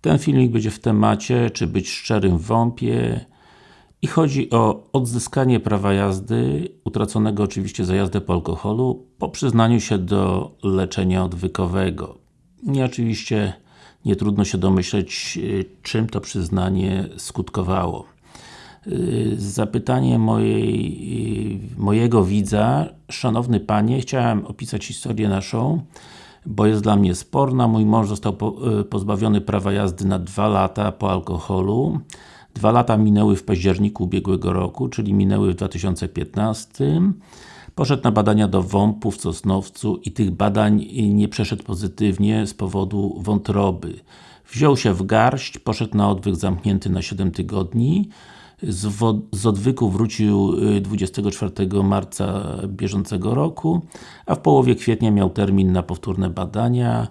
Ten filmik będzie w temacie, czy być szczerym w WOMP-ie i chodzi o odzyskanie prawa jazdy, utraconego oczywiście za jazdę po alkoholu, po przyznaniu się do leczenia odwykowego. I oczywiście nie trudno się domyśleć, czym to przyznanie skutkowało. Zapytanie mojej, mojego widza, Szanowny Panie, chciałem opisać historię naszą, bo jest dla mnie sporna. Mój mąż został pozbawiony prawa jazdy na dwa lata po alkoholu. Dwa lata minęły w październiku ubiegłego roku, czyli minęły w 2015. Poszedł na badania do WOMP-u w Sosnowcu i tych badań nie przeszedł pozytywnie z powodu wątroby. Wziął się w garść, poszedł na odwyk zamknięty na 7 tygodni. Z, z odwyku wrócił 24 marca bieżącego roku, a w połowie kwietnia miał termin na powtórne badania.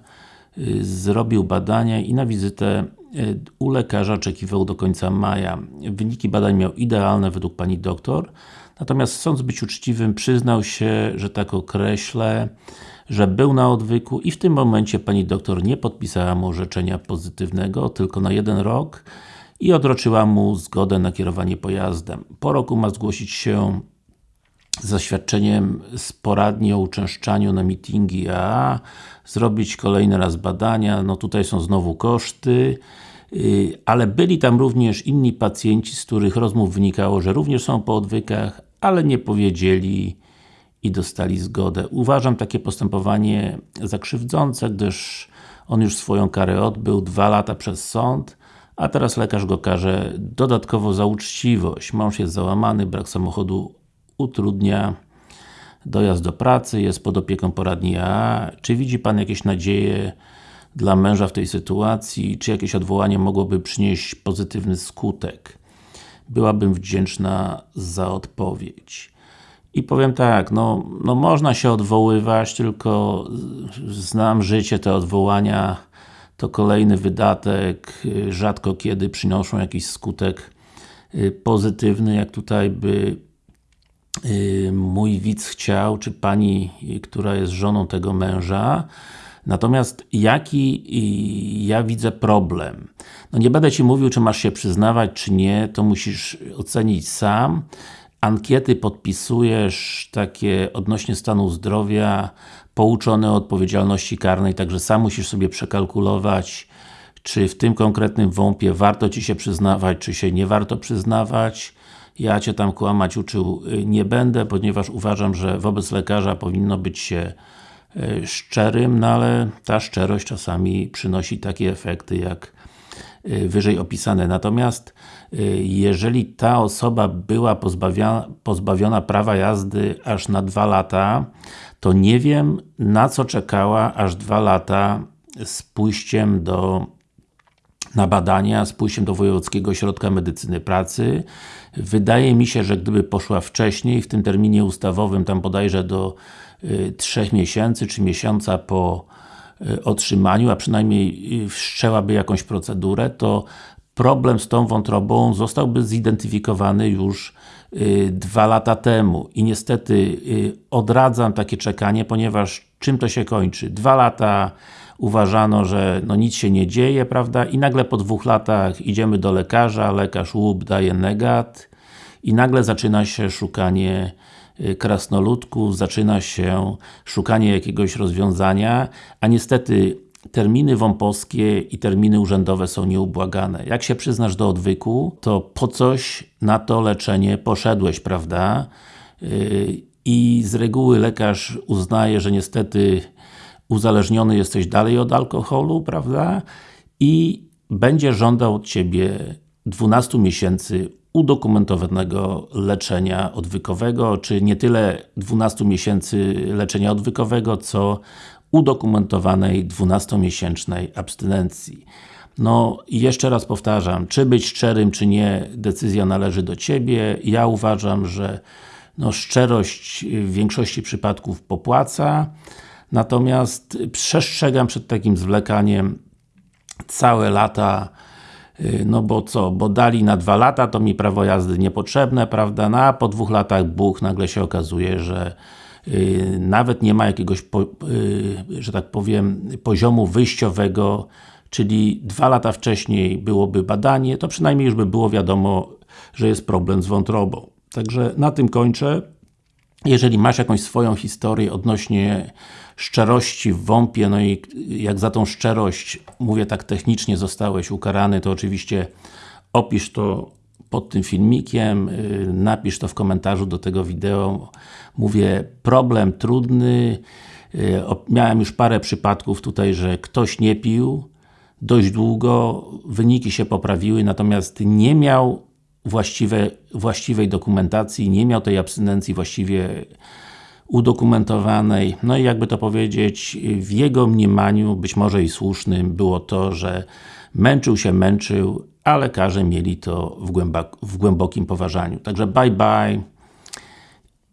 Zrobił badania i na wizytę u lekarza oczekiwał do końca maja. Wyniki badań miał idealne według Pani doktor, natomiast chcąc być uczciwym przyznał się, że tak określę, że był na odwyku i w tym momencie Pani doktor nie podpisała mu orzeczenia pozytywnego, tylko na jeden rok i odroczyła mu zgodę na kierowanie pojazdem. Po roku ma zgłosić się z zaświadczeniem z poradni o uczęszczaniu na meetingi AA, zrobić kolejny raz badania, no tutaj są znowu koszty, ale byli tam również inni pacjenci, z których rozmów wynikało, że również są po odwykach, ale nie powiedzieli i dostali zgodę. Uważam takie postępowanie za krzywdzące, gdyż on już swoją karę odbył, dwa lata przez sąd, a teraz lekarz go karze dodatkowo za uczciwość. Mąż jest załamany, brak samochodu utrudnia dojazd do pracy, jest pod opieką poradni AA. Czy widzi Pan jakieś nadzieje dla męża w tej sytuacji? Czy jakieś odwołanie mogłoby przynieść pozytywny skutek? Byłabym wdzięczna za odpowiedź. I powiem tak, no, no można się odwoływać, tylko znam życie, te odwołania to kolejny wydatek, rzadko kiedy przynoszą jakiś skutek pozytywny, jak tutaj by mój widz chciał, czy pani, która jest żoną tego męża. Natomiast jaki ja widzę problem? No nie będę Ci mówił, czy masz się przyznawać, czy nie, to musisz ocenić sam. Ankiety podpisujesz takie odnośnie stanu zdrowia, pouczone o odpowiedzialności karnej, także sam musisz sobie przekalkulować, czy w tym konkretnym WOMP-ie warto Ci się przyznawać, czy się nie warto przyznawać. Ja Cię tam kłamać uczył nie będę, ponieważ uważam, że wobec lekarza powinno być się szczerym, no ale ta szczerość czasami przynosi takie efekty, jak wyżej opisane. Natomiast jeżeli ta osoba była pozbawiona, pozbawiona prawa jazdy aż na dwa lata, to nie wiem na co czekała aż dwa lata z pójściem do na badania, z pójściem do Wojewódzkiego Ośrodka Medycyny Pracy. Wydaje mi się, że gdyby poszła wcześniej, w tym terminie ustawowym, tam bodajże do y, 3 miesięcy, czy miesiąca po y, otrzymaniu, a przynajmniej y, wszczęłaby jakąś procedurę, to problem z tą wątrobą zostałby zidentyfikowany już y, dwa lata temu i niestety y, odradzam takie czekanie, ponieważ czym to się kończy? Dwa lata uważano, że no nic się nie dzieje, prawda? I nagle po dwóch latach idziemy do lekarza, lekarz łup daje negat i nagle zaczyna się szukanie y, krasnoludków, zaczyna się szukanie jakiegoś rozwiązania, a niestety terminy WOMP-owskie i terminy urzędowe są nieubłagane. Jak się przyznasz do odwyku, to po coś na to leczenie poszedłeś, prawda? I z reguły lekarz uznaje, że niestety uzależniony jesteś dalej od alkoholu, prawda? I będzie żądał od Ciebie 12 miesięcy udokumentowanego leczenia odwykowego, czy nie tyle 12 miesięcy leczenia odwykowego, co udokumentowanej 12-miesięcznej abstynencji. No i jeszcze raz powtarzam, czy być szczerym, czy nie, decyzja należy do Ciebie. Ja uważam, że no, szczerość w większości przypadków popłaca, natomiast przestrzegam przed takim zwlekaniem całe lata no bo co, bo dali na dwa lata, to mi prawo jazdy niepotrzebne, prawda, no a po dwóch latach Bóg nagle się okazuje, że nawet nie ma jakiegoś, że tak powiem, poziomu wyjściowego, czyli dwa lata wcześniej byłoby badanie, to przynajmniej już by było wiadomo, że jest problem z wątrobą. Także na tym kończę. Jeżeli masz jakąś swoją historię odnośnie szczerości w WOMP-ie, no i jak za tą szczerość, mówię tak technicznie, zostałeś ukarany, to oczywiście opisz to pod tym filmikiem, y, napisz to w komentarzu do tego wideo. Mówię, problem trudny, y, miałem już parę przypadków tutaj, że ktoś nie pił dość długo, wyniki się poprawiły, natomiast nie miał właściwe, właściwej dokumentacji, nie miał tej abstynencji właściwie udokumentowanej. No i jakby to powiedzieć, w jego mniemaniu, być może i słusznym, było to, że męczył się, męczył, a lekarze mieli to w, w głębokim poważaniu. Także bye bye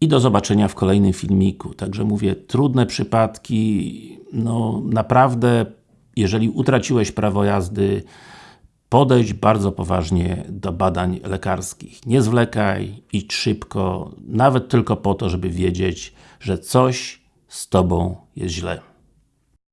i do zobaczenia w kolejnym filmiku. Także mówię, trudne przypadki, no naprawdę, jeżeli utraciłeś prawo jazdy, podejść bardzo poważnie do badań lekarskich. Nie zwlekaj, idź szybko, nawet tylko po to, żeby wiedzieć, że coś z Tobą jest źle.